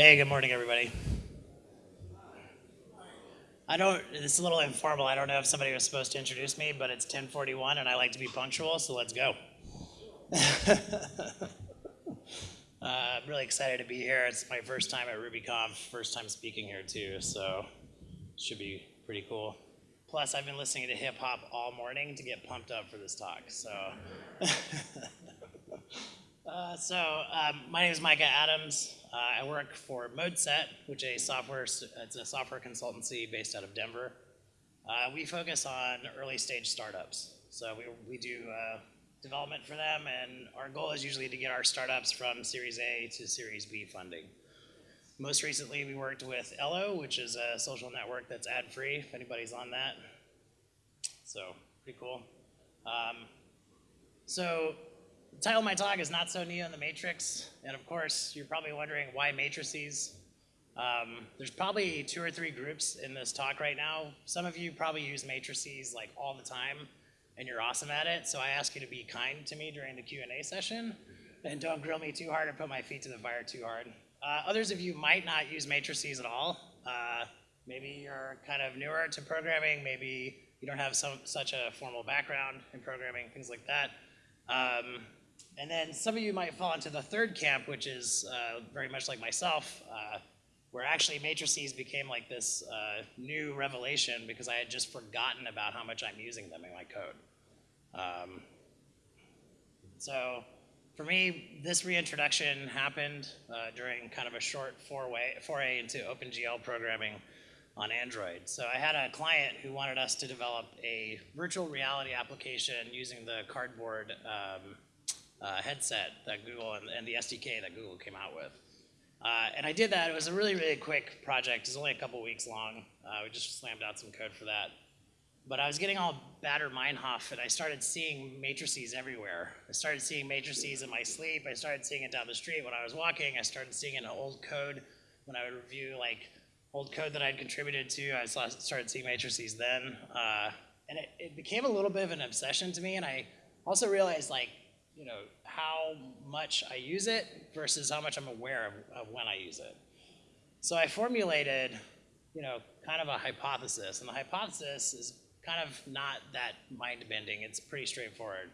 Hey, good morning, everybody. I don't, it's a little informal. I don't know if somebody was supposed to introduce me, but it's 1041 and I like to be punctual, so let's go. uh, I'm really excited to be here. It's my first time at RubyConf, first time speaking here too, so should be pretty cool. Plus, I've been listening to hip hop all morning to get pumped up for this talk, so. uh, so, um, my name is Micah Adams. Uh, I work for ModeSet, which is a software, it's a software consultancy based out of Denver. Uh, we focus on early stage startups. So we, we do uh, development for them, and our goal is usually to get our startups from Series A to Series B funding. Most recently, we worked with Ello, which is a social network that's ad-free, if anybody's on that. So, pretty cool. Um, so the title of my talk is Not So Neo in the Matrix. And of course, you're probably wondering why matrices? Um, there's probably two or three groups in this talk right now. Some of you probably use matrices like all the time and you're awesome at it. So I ask you to be kind to me during the Q&A session and don't grill me too hard or put my feet to the fire too hard. Uh, others of you might not use matrices at all. Uh, maybe you're kind of newer to programming. Maybe you don't have some, such a formal background in programming, things like that. Um, and then some of you might fall into the third camp, which is uh, very much like myself, uh, where actually matrices became like this uh, new revelation because I had just forgotten about how much I'm using them in my code. Um, so for me, this reintroduction happened uh, during kind of a short foray into OpenGL programming on Android. So I had a client who wanted us to develop a virtual reality application using the cardboard um, uh, headset that Google and, and, the SDK that Google came out with. Uh, and I did that. It was a really, really quick project. It was only a couple weeks long. Uh, we just slammed out some code for that. But I was getting all Baader-Meinhof, and I started seeing matrices everywhere. I started seeing matrices in my sleep. I started seeing it down the street when I was walking. I started seeing it in old code when I would review like old code that I'd contributed to. I saw, started seeing matrices then. Uh, and it, it became a little bit of an obsession to me, and I also realized like you know, how much I use it versus how much I'm aware of, of when I use it. So I formulated, you know, kind of a hypothesis, and the hypothesis is kind of not that mind-bending. It's pretty straightforward.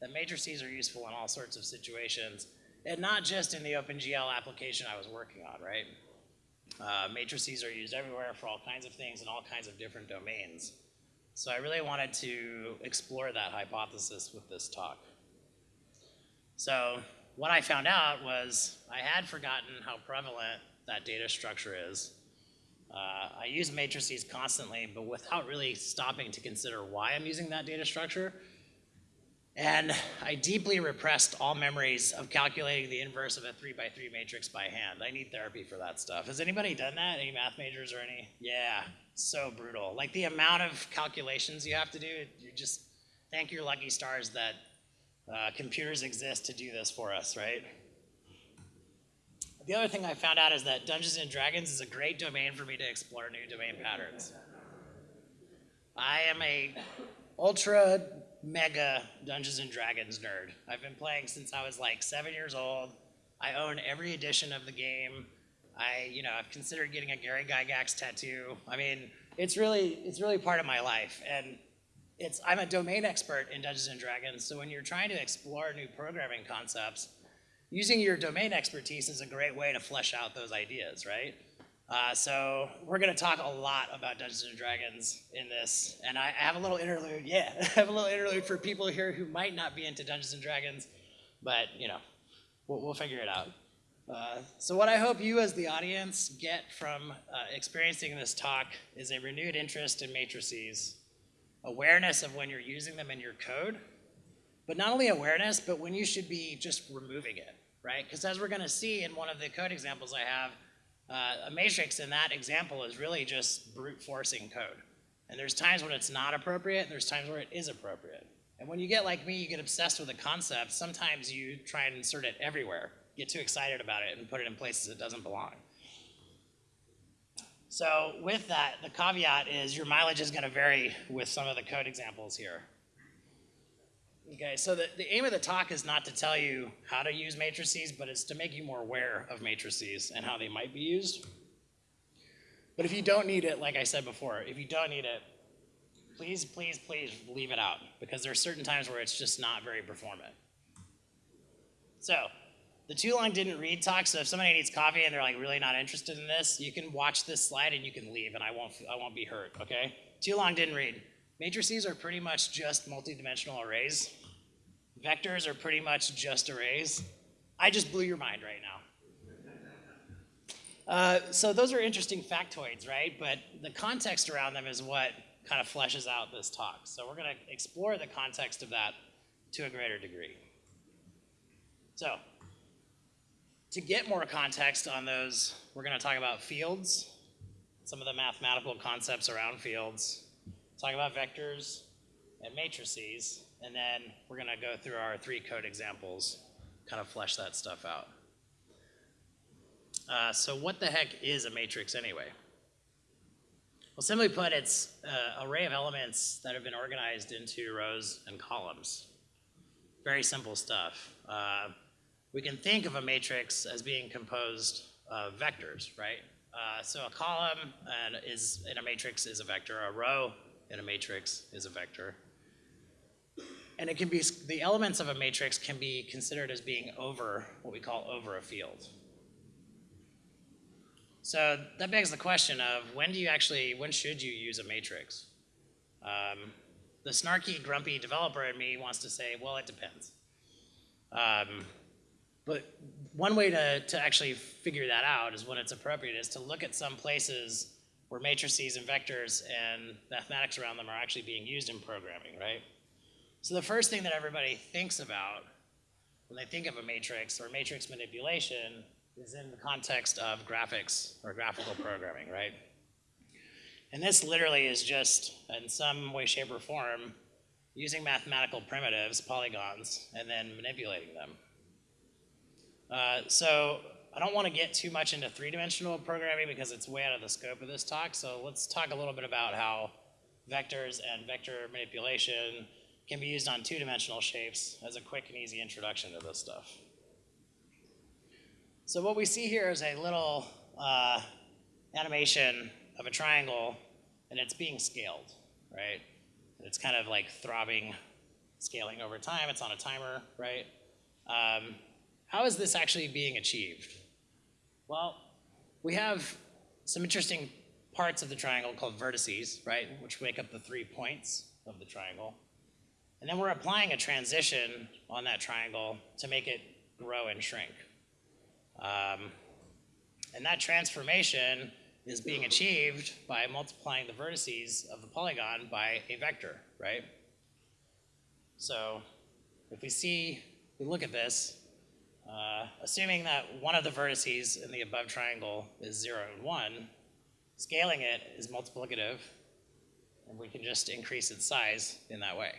That matrices are useful in all sorts of situations, and not just in the OpenGL application I was working on, right? Uh, matrices are used everywhere for all kinds of things in all kinds of different domains. So I really wanted to explore that hypothesis with this talk. So what I found out was I had forgotten how prevalent that data structure is. Uh, I use matrices constantly, but without really stopping to consider why I'm using that data structure. And I deeply repressed all memories of calculating the inverse of a three by three matrix by hand. I need therapy for that stuff. Has anybody done that? Any math majors or any? Yeah, so brutal. Like the amount of calculations you have to do, you just thank your lucky stars that uh, computers exist to do this for us, right? The other thing I found out is that Dungeons and Dragons is a great domain for me to explore new domain patterns. I am a ultra mega Dungeons and Dragons nerd. I've been playing since I was like seven years old. I own every edition of the game. I, you know, I've considered getting a Gary Gygax tattoo. I mean, it's really, it's really part of my life. And it's, I'm a domain expert in Dungeons and Dragons, so when you're trying to explore new programming concepts, using your domain expertise is a great way to flesh out those ideas, right? Uh, so we're going to talk a lot about Dungeons and Dragons in this, and I, I have a little interlude. Yeah, I have a little interlude for people here who might not be into Dungeons and Dragons, but you know, we'll, we'll figure it out. Uh, so what I hope you as the audience get from uh, experiencing this talk is a renewed interest in matrices awareness of when you're using them in your code, but not only awareness, but when you should be just removing it, right? Because as we're gonna see in one of the code examples I have, uh, a matrix in that example is really just brute forcing code. And there's times when it's not appropriate, there's times where it is appropriate. And when you get like me, you get obsessed with a concept, sometimes you try and insert it everywhere, get too excited about it and put it in places it doesn't belong. So with that, the caveat is your mileage is going to vary with some of the code examples here. Okay, so the, the aim of the talk is not to tell you how to use matrices, but it's to make you more aware of matrices and how they might be used. But if you don't need it, like I said before, if you don't need it, please, please, please leave it out because there are certain times where it's just not very performant. So, the too long didn't read talk. So if somebody needs coffee and they're like really not interested in this, you can watch this slide and you can leave, and I won't I won't be hurt. Okay? Too long didn't read. Matrices are pretty much just multidimensional arrays. Vectors are pretty much just arrays. I just blew your mind right now. Uh, so those are interesting factoids, right? But the context around them is what kind of fleshes out this talk. So we're going to explore the context of that to a greater degree. So to get more context on those, we're going to talk about fields, some of the mathematical concepts around fields, talk about vectors and matrices, and then we're going to go through our three code examples, kind of flesh that stuff out. Uh, so what the heck is a matrix anyway? Well, simply put, it's an array of elements that have been organized into rows and columns. Very simple stuff. Uh, we can think of a matrix as being composed of vectors, right? Uh, so a column and is in a matrix is a vector. A row in a matrix is a vector. And it can be the elements of a matrix can be considered as being over what we call over a field. So that begs the question of when do you actually, when should you use a matrix? Um, the snarky, grumpy developer in me wants to say, well, it depends. Um, but one way to, to actually figure that out is when it's appropriate is to look at some places where matrices and vectors and mathematics around them are actually being used in programming, right? So the first thing that everybody thinks about when they think of a matrix or matrix manipulation is in the context of graphics or graphical programming, right? And this literally is just, in some way, shape, or form, using mathematical primitives, polygons, and then manipulating them. Uh, so I don't want to get too much into three-dimensional programming because it's way out of the scope of this talk. So let's talk a little bit about how vectors and vector manipulation can be used on two-dimensional shapes as a quick and easy introduction to this stuff. So what we see here is a little uh, animation of a triangle, and it's being scaled, right? It's kind of like throbbing, scaling over time. It's on a timer, right? Um, how is this actually being achieved? Well, we have some interesting parts of the triangle called vertices, right, which make up the three points of the triangle. And then we're applying a transition on that triangle to make it grow and shrink. Um, and that transformation is being achieved by multiplying the vertices of the polygon by a vector, right? So if we see, we look at this, uh, assuming that one of the vertices in the above triangle is 0 and 1, scaling it is multiplicative, and we can just increase its size in that way.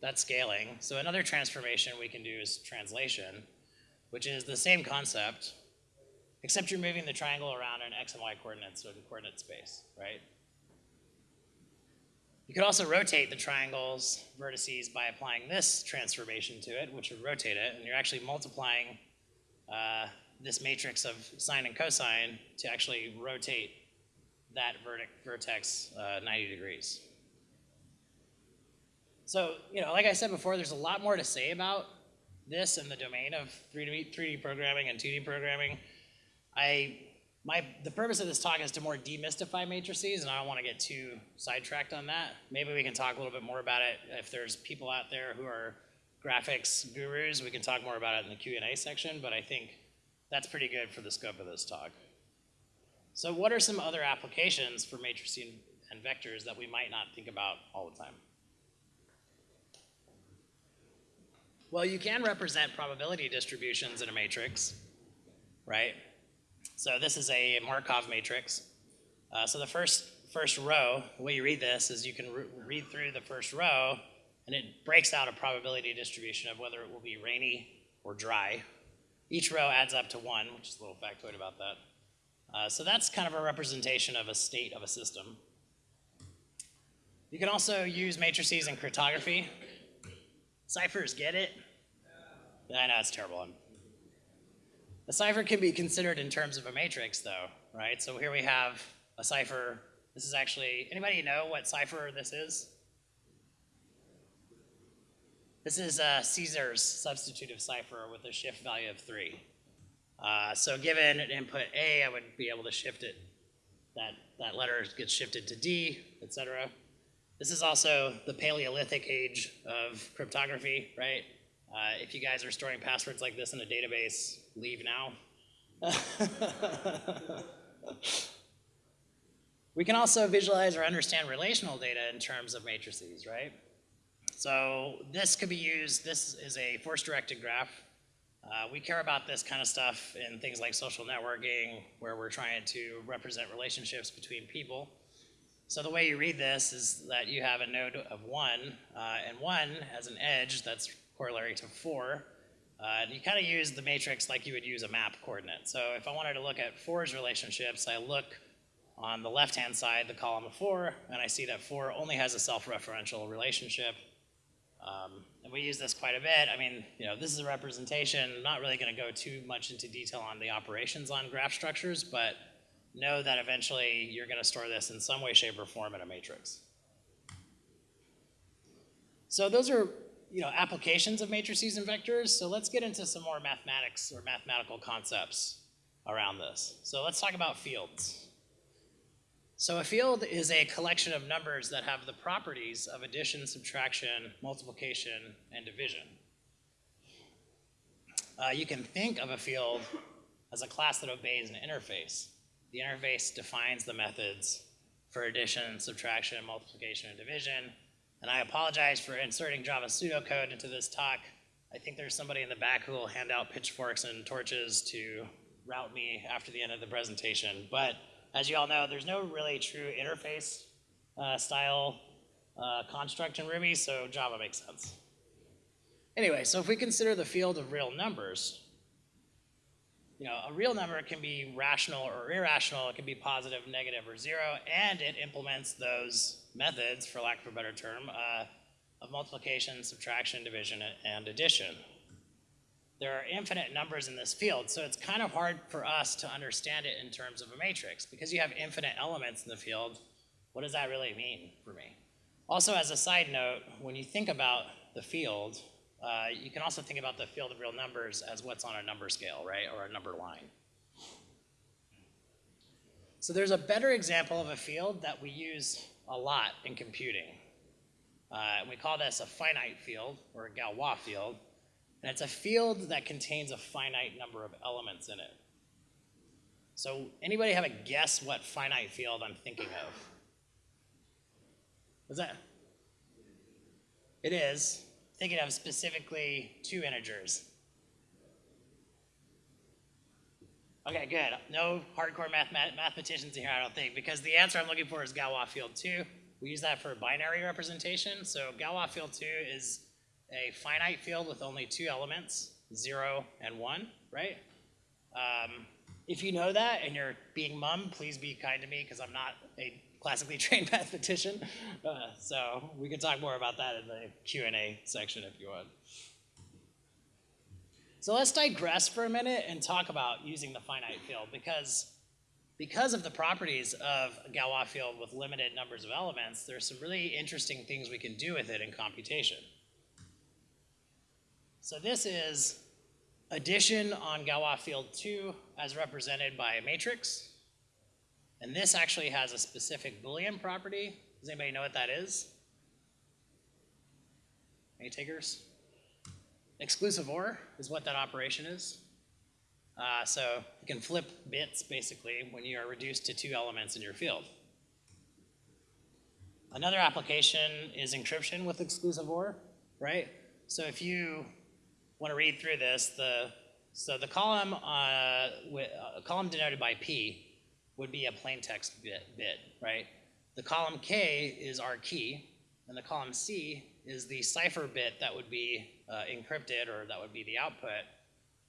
That's scaling. So another transformation we can do is translation, which is the same concept, except you're moving the triangle around in x and y coordinates so the coordinate space, right? You could also rotate the triangle's vertices by applying this transformation to it, which would rotate it, and you're actually multiplying uh, this matrix of sine and cosine to actually rotate that vertex uh, 90 degrees. So, you know, like I said before, there's a lot more to say about this in the domain of 3D, 3D programming and 2D programming. I, my, the purpose of this talk is to more demystify matrices, and I don't want to get too sidetracked on that. Maybe we can talk a little bit more about it. If there's people out there who are graphics gurus, we can talk more about it in the Q&A section, but I think that's pretty good for the scope of this talk. So what are some other applications for matrices and vectors that we might not think about all the time? Well, you can represent probability distributions in a matrix, right? So this is a Markov matrix. Uh, so the first, first row, the way you read this is you can re read through the first row and it breaks out a probability distribution of whether it will be rainy or dry. Each row adds up to one, which is a little factoid about that. Uh, so that's kind of a representation of a state of a system. You can also use matrices in cryptography. Ciphers get it? I know it's terrible one. A cipher can be considered in terms of a matrix, though, right? So here we have a cipher. This is actually, anybody know what cipher this is? This is uh, Caesar's substitutive cipher with a shift value of 3. Uh, so given an input A, I would be able to shift it. That, that letter gets shifted to D, etc. This is also the Paleolithic age of cryptography, right? Uh, if you guys are storing passwords like this in a database, leave now. we can also visualize or understand relational data in terms of matrices, right? So this could be used, this is a force-directed graph. Uh, we care about this kind of stuff in things like social networking, where we're trying to represent relationships between people. So the way you read this is that you have a node of one, uh, and one has an edge that's corollary to four. Uh, you kind of use the matrix like you would use a map coordinate. So if I wanted to look at four's relationships, I look on the left-hand side, the column of four, and I see that four only has a self-referential relationship. Um, and we use this quite a bit. I mean, you know, this is a representation. I'm not really going to go too much into detail on the operations on graph structures, but know that eventually you're going to store this in some way, shape, or form in a matrix. So those are you know, applications of matrices and vectors. So let's get into some more mathematics or mathematical concepts around this. So let's talk about fields. So a field is a collection of numbers that have the properties of addition, subtraction, multiplication, and division. Uh, you can think of a field as a class that obeys an interface. The interface defines the methods for addition, subtraction, multiplication, and division, and I apologize for inserting Java pseudocode into this talk. I think there's somebody in the back who will hand out pitchforks and torches to route me after the end of the presentation. But as you all know, there's no really true interface uh, style uh, construct in Ruby, so Java makes sense. Anyway, so if we consider the field of real numbers, you know, a real number can be rational or irrational, it can be positive, negative, or zero, and it implements those methods, for lack of a better term, uh, of multiplication, subtraction, division, and addition. There are infinite numbers in this field, so it's kind of hard for us to understand it in terms of a matrix. Because you have infinite elements in the field, what does that really mean for me? Also, as a side note, when you think about the field, uh, you can also think about the field of real numbers as what's on a number scale, right, or a number line. So there's a better example of a field that we use a lot in computing. Uh, we call this a finite field, or a Galois field, and it's a field that contains a finite number of elements in it. So anybody have a guess what finite field I'm thinking of? What's that? It is thinking of specifically two integers. Okay, good. No hardcore math mathematicians here, I don't think, because the answer I'm looking for is Galois field 2. We use that for binary representation. So Galois field 2 is a finite field with only two elements, 0 and 1, right? Um, if you know that and you're being mum, please be kind to me because I'm not a classically trained mathematician. Uh, so we can talk more about that in the Q&A section if you want. So let's digress for a minute and talk about using the finite field because because of the properties of a Galois field with limited numbers of elements, there's some really interesting things we can do with it in computation. So this is addition on Galois field 2 as represented by a matrix. And this actually has a specific Boolean property. Does anybody know what that is? Any takers? Exclusive OR is what that operation is. Uh, so you can flip bits basically when you are reduced to two elements in your field. Another application is encryption with exclusive OR, right? So if you want to read through this, the so the column uh, with, uh, column denoted by P would be a plain text bit, bit, right? The column K is our key, and the column C is the cipher bit that would be uh, encrypted, or that would be the output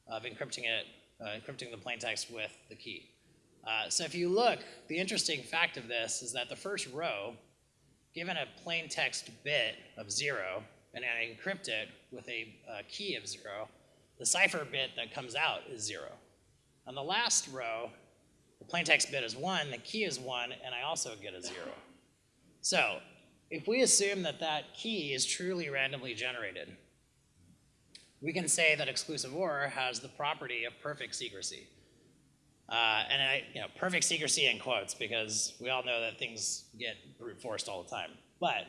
of encrypting it, uh, encrypting the plain text with the key. Uh, so if you look, the interesting fact of this is that the first row given a plain text bit of zero, and I encrypt it with a, a key of zero, the cipher bit that comes out is zero. On the last row, the plaintext bit is one, the key is one, and I also get a zero. So if we assume that that key is truly randomly generated, we can say that exclusive OR has the property of perfect secrecy. Uh, and I, you know, perfect secrecy in quotes because we all know that things get brute forced all the time. But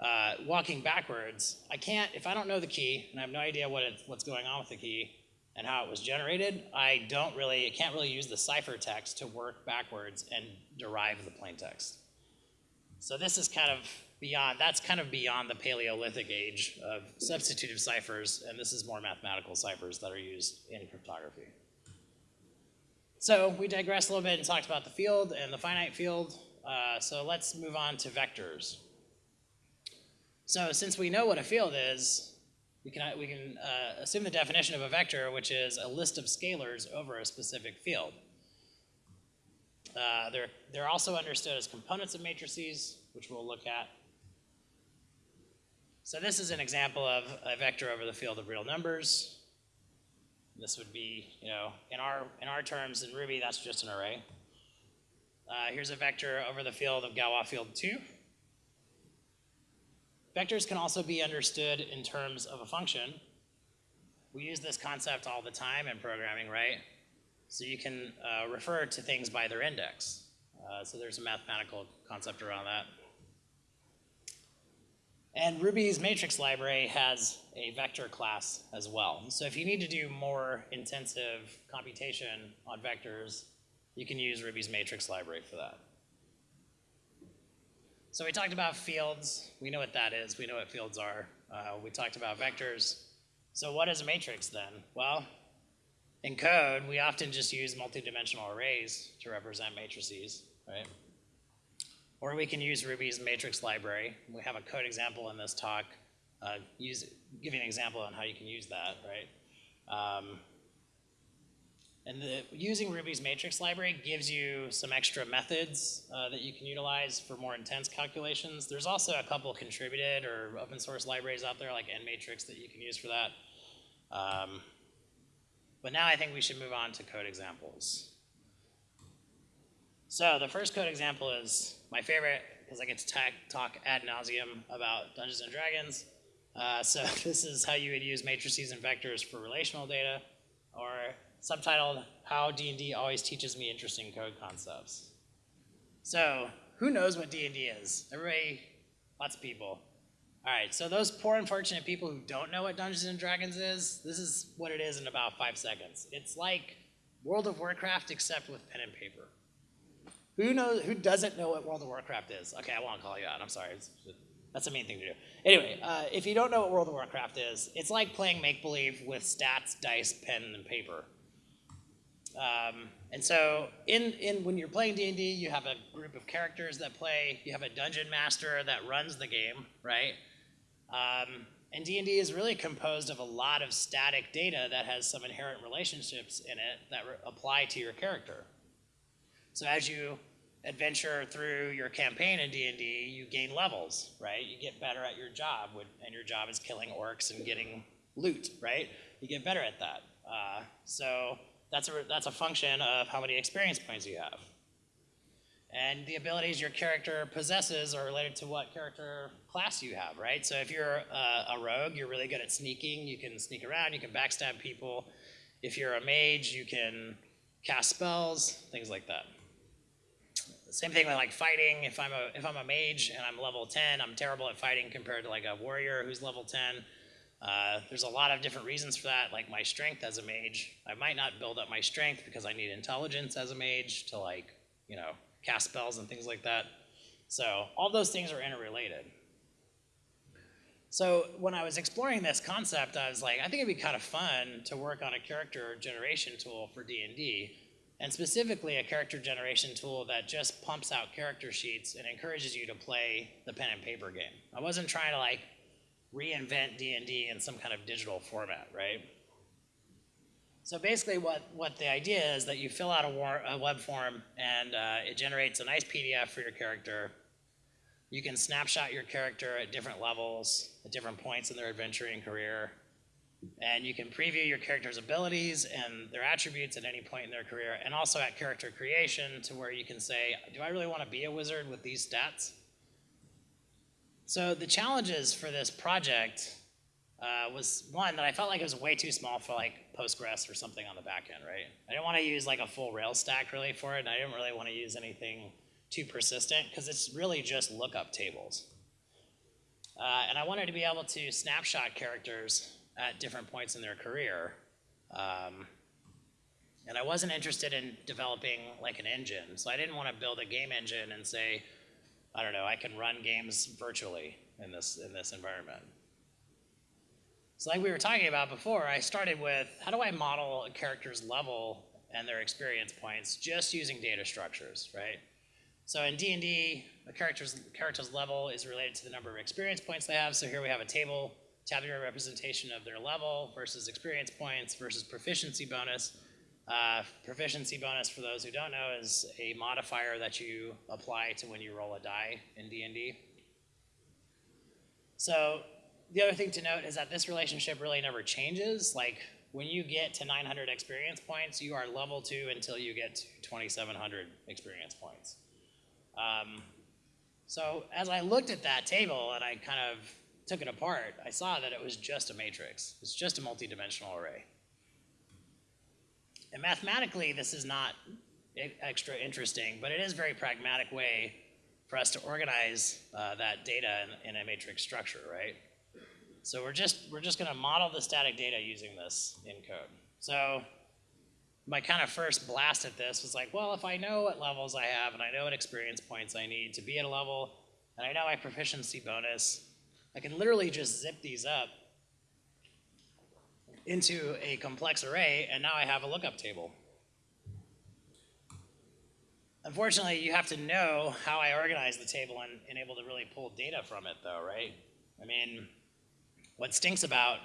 uh, walking backwards, I can't, if I don't know the key and I have no idea what it, what's going on with the key and how it was generated, I don't really, I can't really use the ciphertext to work backwards and derive the plain text. So this is kind of beyond, that's kind of beyond the Paleolithic age of substitutive ciphers, and this is more mathematical ciphers that are used in cryptography. So we digressed a little bit and talked about the field and the finite field. Uh, so let's move on to vectors. So since we know what a field is, we can, we can uh, assume the definition of a vector, which is a list of scalars over a specific field. Uh, they're, they're also understood as components of matrices, which we'll look at. So this is an example of a vector over the field of real numbers. This would be, you know, in our, in our terms in Ruby, that's just an array. Uh, here's a vector over the field of Galois field 2. Vectors can also be understood in terms of a function. We use this concept all the time in programming, right? So you can uh, refer to things by their index. Uh, so there's a mathematical concept around that. And Ruby's matrix library has a vector class as well. So if you need to do more intensive computation on vectors, you can use Ruby's matrix library for that. So we talked about fields. We know what that is. We know what fields are. Uh, we talked about vectors. So what is a matrix then? Well, in code, we often just use multidimensional arrays to represent matrices, right? Or we can use Ruby's matrix library. We have a code example in this talk, uh, use, giving an example on how you can use that, right? Um, and the, using Ruby's matrix library gives you some extra methods uh, that you can utilize for more intense calculations. There's also a couple contributed or open source libraries out there like NMatrix that you can use for that. Um, but now I think we should move on to code examples. So the first code example is my favorite because I get to talk ad nauseum about Dungeons and Dragons. Uh, so this is how you would use matrices and vectors for relational data, or subtitled, How D&D Always Teaches Me Interesting Code Concepts. So who knows what D&D is? Everybody, lots of people. All right, so those poor unfortunate people who don't know what Dungeons and Dragons is, this is what it is in about five seconds. It's like World of Warcraft except with pen and paper. Who knows? Who doesn't know what World of Warcraft is? Okay, I won't call you out. I'm sorry. That's a mean thing to do. Anyway, uh, if you don't know what World of Warcraft is, it's like playing make believe with stats, dice, pen, and paper. Um, and so, in, in when you're playing D&D, you have a group of characters that play. You have a dungeon master that runs the game, right? Um, and D&D is really composed of a lot of static data that has some inherent relationships in it that apply to your character. So as you adventure through your campaign in D&D, you gain levels, right? You get better at your job, and your job is killing orcs and getting loot, right? You get better at that. Uh, so that's a, that's a function of how many experience points you have. And the abilities your character possesses are related to what character class you have, right? So if you're a, a, rogue, you're really good at sneaking. You can sneak around, you can backstab people. If you're a mage, you can cast spells, things like that. Same thing with like fighting. If I'm a if I'm a mage and I'm level 10, I'm terrible at fighting compared to like a warrior who's level 10. Uh, there's a lot of different reasons for that, like my strength as a mage. I might not build up my strength because I need intelligence as a mage to like, you know, cast spells and things like that. So all those things are interrelated. So when I was exploring this concept, I was like, I think it'd be kind of fun to work on a character generation tool for D&D, and specifically a character generation tool that just pumps out character sheets and encourages you to play the pen and paper game. I wasn't trying to like reinvent D&D in some kind of digital format, right? So basically what, what the idea is that you fill out a, war, a web form and uh, it generates a nice PDF for your character. You can snapshot your character at different levels, at different points in their adventuring career. And you can preview your character's abilities and their attributes at any point in their career, and also at character creation to where you can say, do I really want to be a wizard with these stats? So the challenges for this project uh, was one that I felt like it was way too small for like Postgres or something on the back end, right? I didn't want to use like a full Rails stack really for it, and I didn't really want to use anything too persistent because it's really just lookup tables. Uh, and I wanted to be able to snapshot characters at different points in their career. Um, and I wasn't interested in developing like an engine. So I didn't want to build a game engine and say, I don't know, I can run games virtually in this, in this environment. So like we were talking about before, I started with how do I model a character's level and their experience points just using data structures, right? So in D&D, a character's, character's level is related to the number of experience points they have. So here we have a table tabular representation of their level versus experience points versus proficiency bonus. Uh, proficiency bonus, for those who don't know, is a modifier that you apply to when you roll a die in D&D. So the other thing to note is that this relationship really never changes. Like when you get to 900 experience points, you are level two until you get to 2,700 experience points. Um, so as I looked at that table and I kind of took it apart, I saw that it was just a matrix. It's just a multi-dimensional array. And mathematically, this is not extra interesting, but it is a very pragmatic way for us to organize uh, that data in, in, a matrix structure, right? So we're just, we're just gonna model the static data using this in code. So my kind of first blast at this was like, well, if I know what levels I have and I know what experience points I need to be at a level, and I know my proficiency bonus, I can literally just zip these up into a complex array, and now I have a lookup table. Unfortunately, you have to know how I organize the table and, and able to really pull data from it though, right? I mean, what stinks about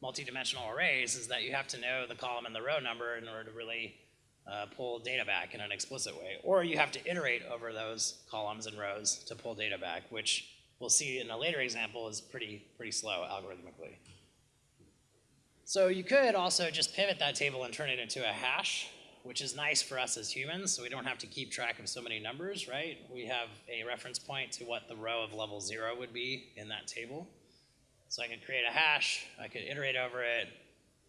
multi-dimensional arrays is that you have to know the column and the row number in order to really uh, pull data back in an explicit way. Or you have to iterate over those columns and rows to pull data back, which we'll see in a later example is pretty, pretty slow algorithmically. So you could also just pivot that table and turn it into a hash, which is nice for us as humans, so we don't have to keep track of so many numbers, right? We have a reference point to what the row of level zero would be in that table. So I could create a hash, I could iterate over it,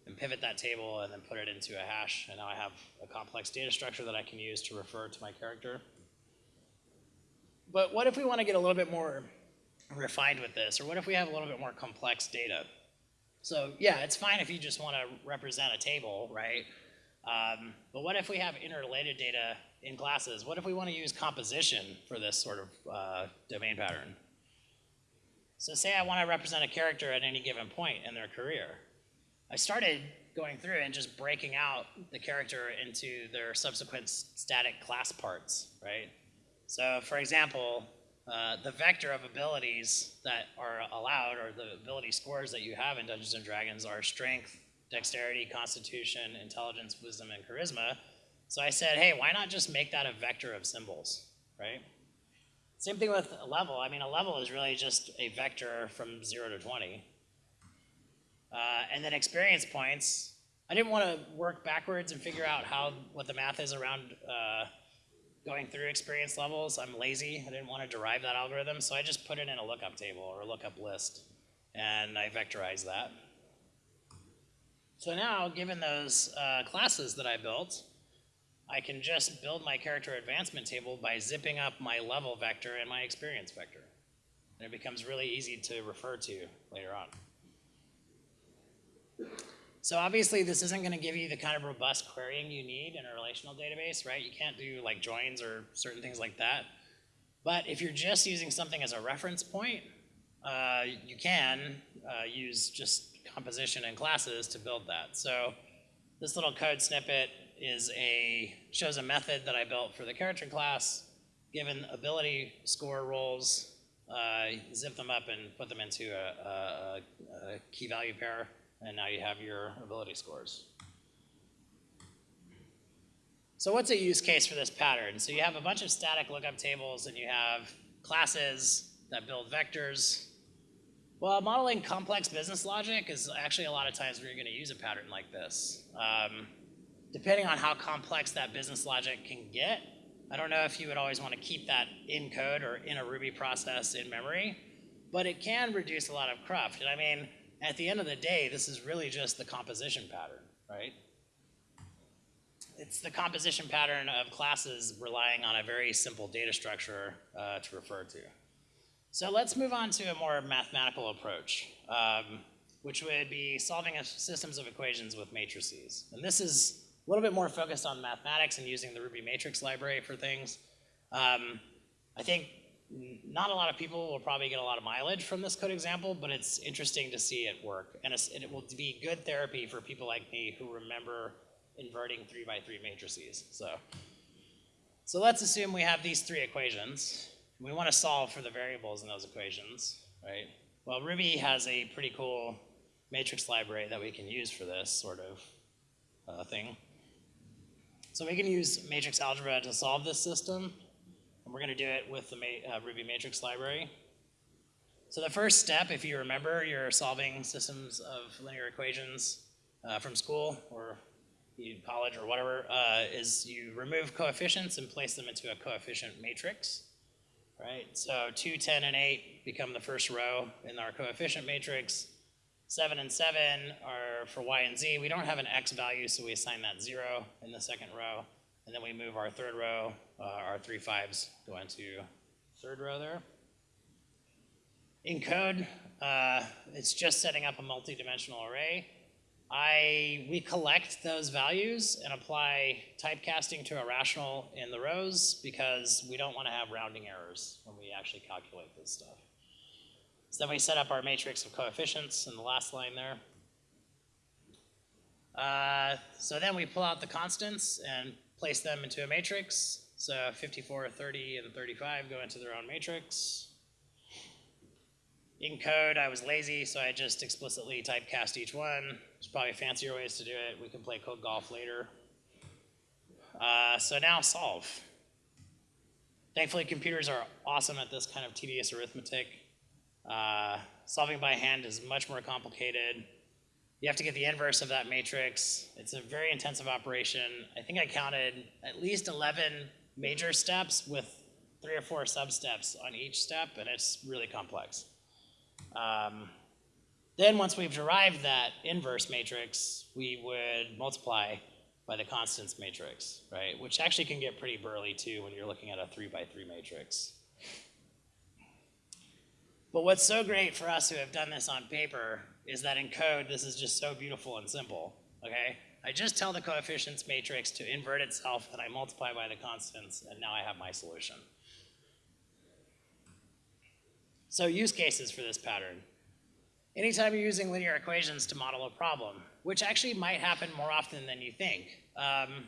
and pivot that table and then put it into a hash, and now I have a complex data structure that I can use to refer to my character. But what if we want to get a little bit more refined with this? Or what if we have a little bit more complex data? So yeah, it's fine if you just want to represent a table, right? Um, but what if we have interrelated data in classes? What if we want to use composition for this sort of uh, domain pattern? So say I want to represent a character at any given point in their career. I started going through and just breaking out the character into their subsequent static class parts, right? So for example, uh, the vector of abilities that are allowed, or the ability scores that you have in Dungeons and Dragons, are strength, dexterity, constitution, intelligence, wisdom, and charisma. So I said, hey, why not just make that a vector of symbols, right? Same thing with a level. I mean, a level is really just a vector from 0 to 20. Uh, and then experience points. I didn't want to work backwards and figure out how what the math is around uh, going through experience levels. I'm lazy. I didn't want to derive that algorithm, so I just put it in a lookup table or a lookup list, and I vectorize that. So now, given those uh, classes that I built, I can just build my character advancement table by zipping up my level vector and my experience vector. And it becomes really easy to refer to later on. So obviously this isn't going to give you the kind of robust querying you need in a relational database, right? You can't do like joins or certain things like that. But if you're just using something as a reference point, uh, you can uh, use just composition and classes to build that. So this little code snippet is a shows a method that I built for the character class. Given ability score rolls, uh, zip them up and put them into a, a, a key value pair and now you have your ability scores. So what's a use case for this pattern? So you have a bunch of static lookup tables and you have classes that build vectors. Well, modeling complex business logic is actually a lot of times where you're going to use a pattern like this. Um, depending on how complex that business logic can get, I don't know if you would always want to keep that in code or in a Ruby process in memory, but it can reduce a lot of cruft. And I mean, at the end of the day, this is really just the composition pattern, right? It's the composition pattern of classes relying on a very simple data structure uh, to refer to. So let's move on to a more mathematical approach, um, which would be solving systems of equations with matrices. And this is a little bit more focused on mathematics and using the Ruby matrix library for things. Um, I think not a lot of people will probably get a lot of mileage from this code example, but it's interesting to see it work. And, and it will be good therapy for people like me who remember inverting three by three matrices. So, so let's assume we have these three equations. We want to solve for the variables in those equations, right? Well, Ruby has a pretty cool matrix library that we can use for this sort of uh, thing. So we can use matrix algebra to solve this system, going to do it with the uh, Ruby matrix library. So the first step, if you remember, you're solving systems of linear equations uh, from school or college or whatever, uh, is you remove coefficients and place them into a coefficient matrix, right? So 2, 10, and 8 become the first row in our coefficient matrix. 7 and 7 are for y and z. We don't have an x value, so we assign that 0 in the second row. And then we move our third row, uh, our three fives go into third row there. In code, uh, it's just setting up a multi-dimensional array. I, we collect those values and apply typecasting to a rational in the rows because we don't want to have rounding errors when we actually calculate this stuff. So then we set up our matrix of coefficients in the last line there. Uh, so then we pull out the constants and place them into a matrix. So 54, 30, and 35 go into their own matrix. In code, I was lazy, so I just explicitly typecast each one. There's probably fancier ways to do it. We can play code golf later. Uh, so now solve. Thankfully, computers are awesome at this kind of tedious arithmetic. Uh, solving by hand is much more complicated. You have to get the inverse of that matrix. It's a very intensive operation. I think I counted at least 11 major steps with three or four sub-steps on each step, and it's really complex. Um, then once we've derived that inverse matrix, we would multiply by the constants matrix, right? Which actually can get pretty burly too when you're looking at a three by three matrix. But what's so great for us who have done this on paper is that in code, this is just so beautiful and simple, okay? I just tell the coefficients matrix to invert itself and I multiply by the constants and now I have my solution. So use cases for this pattern. Anytime you're using linear equations to model a problem, which actually might happen more often than you think. Um,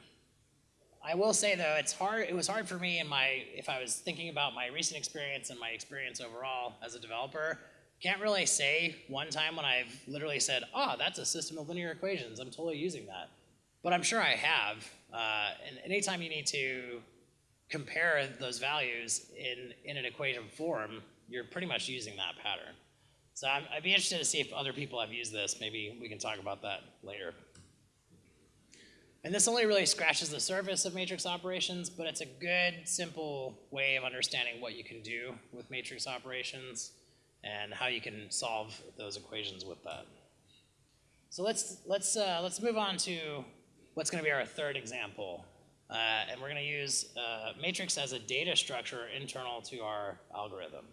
I will say though, it's hard. It was hard for me in my if I was thinking about my recent experience and my experience overall as a developer. Can't really say one time when I've literally said, "Oh, that's a system of linear equations. I'm totally using that." But I'm sure I have. Uh, and anytime you need to compare those values in in an equation form, you're pretty much using that pattern. So i would be interested to see if other people have used this. Maybe we can talk about that later. And this only really scratches the surface of matrix operations, but it's a good, simple way of understanding what you can do with matrix operations and how you can solve those equations with that. So let's, let's, uh, let's move on to what's going to be our third example. Uh, and we're going to use uh, matrix as a data structure internal to our algorithm.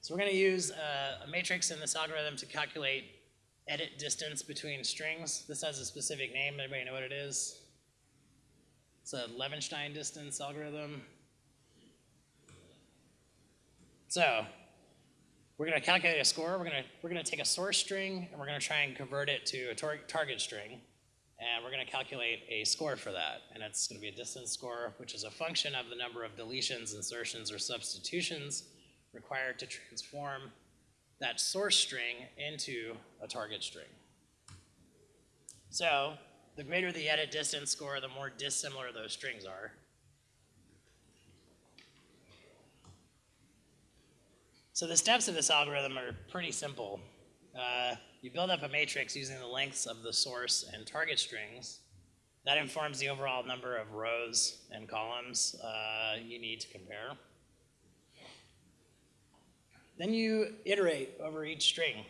So we're going to use a, a matrix in this algorithm to calculate edit distance between strings. This has a specific name. Everybody know what it is? It's a Levenshtein distance algorithm. So we're going to calculate a score. We're going to we're going to take a source string and we're going to try and convert it to a tar target string, and we're going to calculate a score for that. And it's going to be a distance score, which is a function of the number of deletions, insertions, or substitutions required to transform that source string into a target string. So the greater the edit distance score, the more dissimilar those strings are. So the steps of this algorithm are pretty simple. Uh, you build up a matrix using the lengths of the source and target strings. That informs the overall number of rows and columns uh, you need to compare. Then you iterate over each string.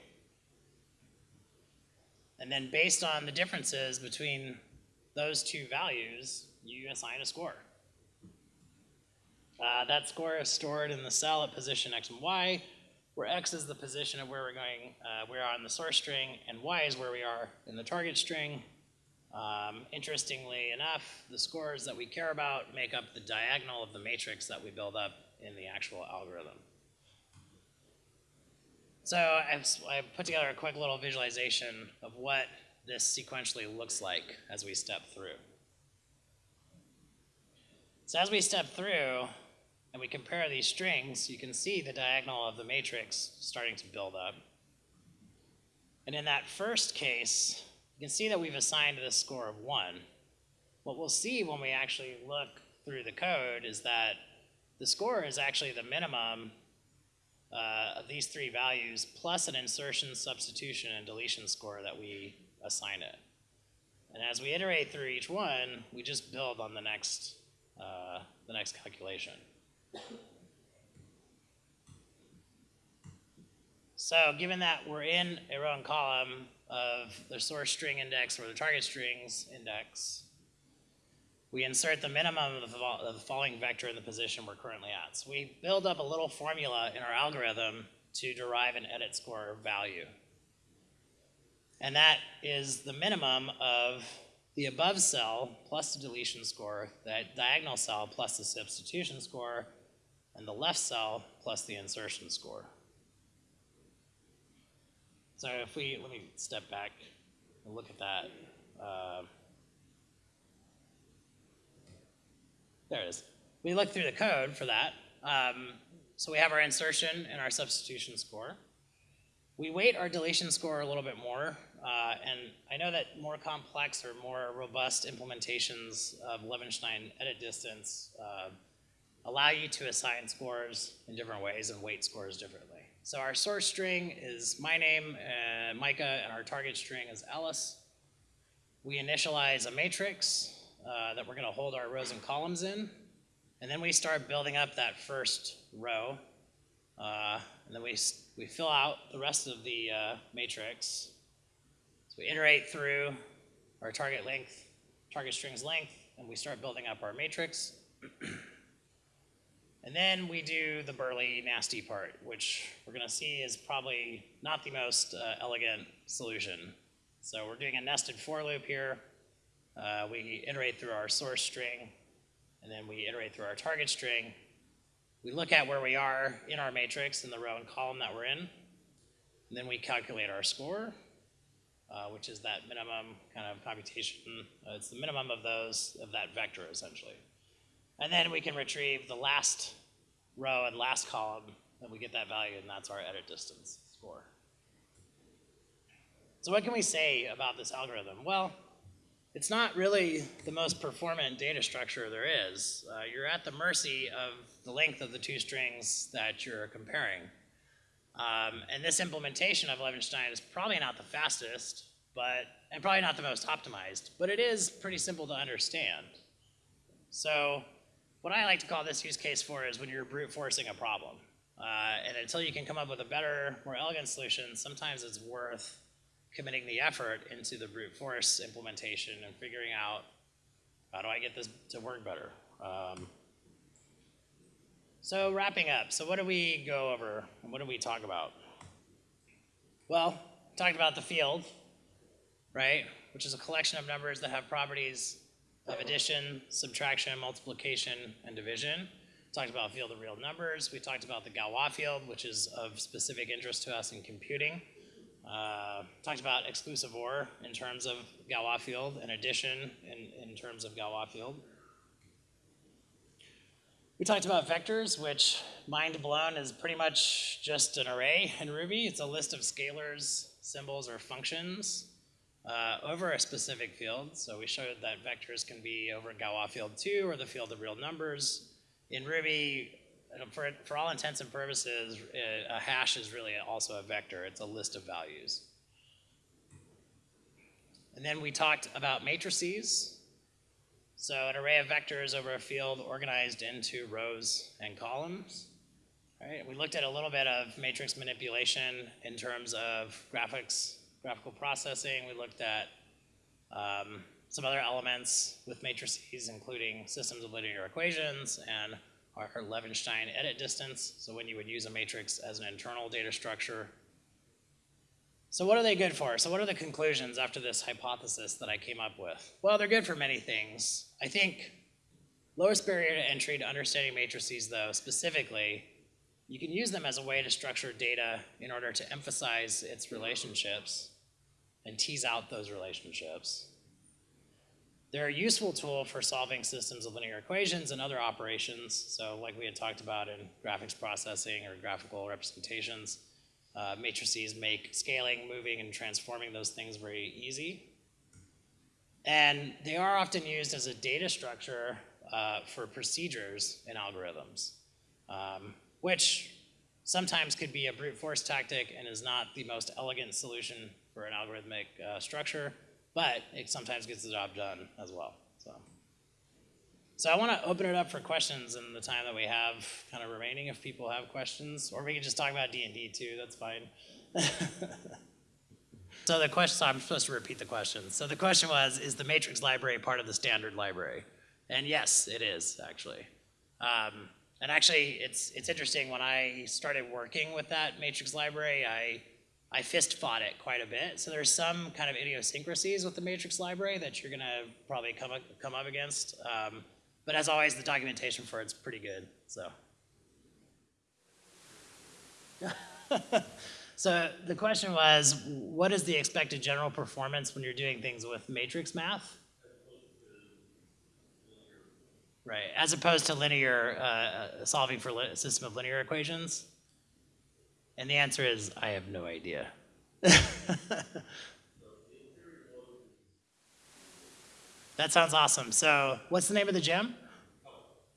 And then based on the differences between those two values, you assign a score. Uh, that score is stored in the cell at position x and y, where x is the position of where we're going, uh, we are on the source string, and y is where we are in the target string. Um, interestingly enough, the scores that we care about make up the diagonal of the matrix that we build up in the actual algorithm. So I've, I've put together a quick little visualization of what this sequentially looks like as we step through. So as we step through and we compare these strings, you can see the diagonal of the matrix starting to build up. And in that first case, you can see that we've assigned this score of one. What we'll see when we actually look through the code is that the score is actually the minimum uh, of these three values plus an insertion, substitution, and deletion score that we assign it. And as we iterate through each one, we just build on the next, uh, the next calculation. So given that we're in a row and column of the source string index or the target strings index, we insert the minimum of the following vector in the position we're currently at. So we build up a little formula in our algorithm to derive an edit score value. And that is the minimum of the above cell plus the deletion score, that diagonal cell plus the substitution score, and the left cell plus the insertion score. So if we, let me step back and look at that. Uh, There it is. We look through the code for that. Um, so we have our insertion and our substitution score. We weight our deletion score a little bit more, uh, and I know that more complex or more robust implementations of Levenshtein edit distance uh, allow you to assign scores in different ways and weight scores differently. So our source string is my name, uh, Micah, and our target string is Ellis. We initialize a matrix uh, that we're going to hold our rows and columns in. And then we start building up that first row. Uh, and then we, we fill out the rest of the uh, matrix. So we iterate through our target length, target string's length, and we start building up our matrix. and then we do the burly, nasty part, which we're going to see is probably not the most uh, elegant solution. So we're doing a nested for loop here. Uh, we iterate through our source string, and then we iterate through our target string. We look at where we are in our matrix in the row and column that we're in, and then we calculate our score, uh, which is that minimum kind of computation. Uh, it's the minimum of those, of that vector essentially. And then we can retrieve the last row and last column, and we get that value, and that's our edit distance score. So what can we say about this algorithm? Well, it's not really the most performant data structure there is. Uh, you're at the mercy of the length of the two strings that you're comparing. Um, and this implementation of Levenshtein is probably not the fastest, but and probably not the most optimized, but it is pretty simple to understand. So what I like to call this use case for is when you're brute forcing a problem. Uh, and until you can come up with a better, more elegant solution, sometimes it's worth committing the effort into the brute force implementation and figuring out how do I get this to work better. Um, so wrapping up, so what do we go over and what do we talk about? Well, talked about the field, right, which is a collection of numbers that have properties of addition, subtraction, multiplication, and division. Talked about field of real numbers. We talked about the Galois field, which is of specific interest to us in computing. Uh, talked about exclusive OR in terms of Galois field and addition in, in terms of Galois field. We talked about vectors, which mind blown is pretty much just an array in Ruby. It's a list of scalars, symbols, or functions uh, over a specific field. So we showed that vectors can be over Galois field 2 or the field of real numbers. In Ruby, for, for all intents and purposes, uh, a hash is really also a vector. It's a list of values. And then we talked about matrices. So an array of vectors over a field organized into rows and columns. All right, we looked at a little bit of matrix manipulation in terms of graphics, graphical processing. We looked at um, some other elements with matrices, including systems of linear equations and our Levenshtein edit distance. So when you would use a matrix as an internal data structure. So what are they good for? So what are the conclusions after this hypothesis that I came up with? Well, they're good for many things. I think lowest barrier to entry to understanding matrices, though, specifically, you can use them as a way to structure data in order to emphasize its relationships and tease out those relationships. They're a useful tool for solving systems of linear equations and other operations. So like we had talked about in graphics processing or graphical representations, uh, matrices make scaling, moving, and transforming those things very easy. And they are often used as a data structure uh, for procedures and algorithms, um, which sometimes could be a brute force tactic and is not the most elegant solution for an algorithmic uh, structure but it sometimes gets the job done as well. So, so I want to open it up for questions in the time that we have kind of remaining. If people have questions, or we can just talk about D and D too. That's fine. so the question. So I'm supposed to repeat the question. So the question was: Is the matrix library part of the standard library? And yes, it is actually. Um, and actually, it's it's interesting. When I started working with that matrix library, I I fist fought it quite a bit. So there's some kind of idiosyncrasies with the matrix library that you're gonna probably come up, come up against. Um, but as always, the documentation for it's pretty good. So. so the question was, what is the expected general performance when you're doing things with matrix math? Right, as opposed to linear, uh, uh solving for a system of linear equations? And the answer is, I have no idea. that sounds awesome. So what's the name of the gem?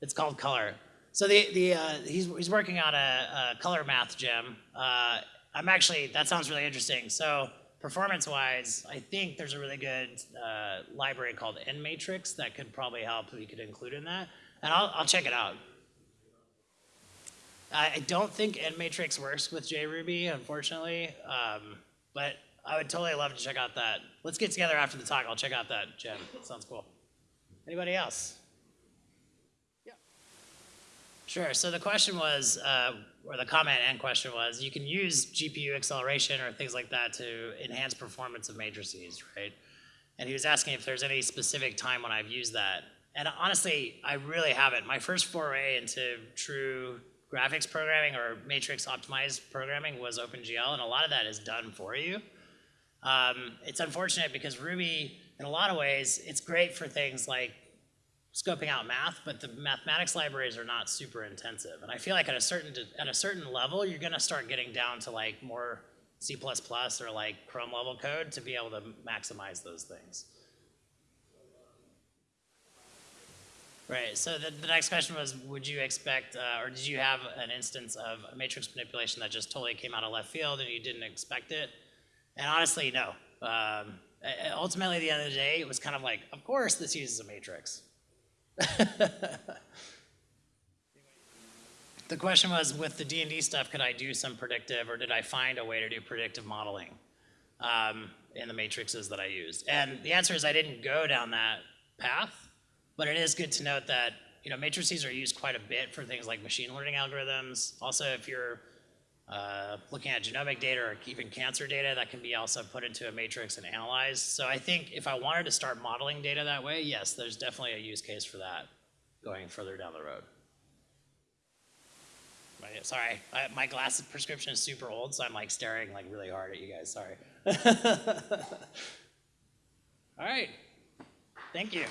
It's called Color. So the, the, uh, he's, he's working on a, a color math gem. Uh, I'm actually, that sounds really interesting. So performance-wise, I think there's a really good uh, library called NMatrix that could probably help. We could include in that. And I'll, I'll check it out. I don't think NMatrix works with JRuby, unfortunately, um, but I would totally love to check out that. Let's get together after the talk. I'll check out that gem. Sounds cool. Anybody else? Yeah. Sure. So the question was, uh, or the comment and question was, you can use GPU acceleration or things like that to enhance performance of matrices, right? And he was asking if there's any specific time when I've used that. And honestly, I really haven't. My first foray into true graphics programming or matrix optimized programming was OpenGL, and a lot of that is done for you. Um, it's unfortunate because Ruby, in a lot of ways, it's great for things like scoping out math, but the mathematics libraries are not super intensive. And I feel like at a certain at a certain level, you're going to start getting down to like more C++ or like Chrome level code to be able to maximize those things. Right, so the, the next question was, would you expect, uh, or did you have an instance of a matrix manipulation that just totally came out of left field and you didn't expect it? And honestly, no. Um, ultimately, at the end of the day, it was kind of like, of course this uses a matrix. the question was, with the D&D stuff, could I do some predictive, or did I find a way to do predictive modeling um, in the matrices that I used? And the answer is I didn't go down that path. But it is good to note that you know matrices are used quite a bit for things like machine learning algorithms. Also, if you're uh, looking at genomic data or even cancer data, that can be also put into a matrix and analyzed. So I think if I wanted to start modeling data that way, yes, there's definitely a use case for that going further down the road. Right, sorry, I, my glasses prescription is super old, so I'm like staring like really hard at you guys, sorry. All right, thank you.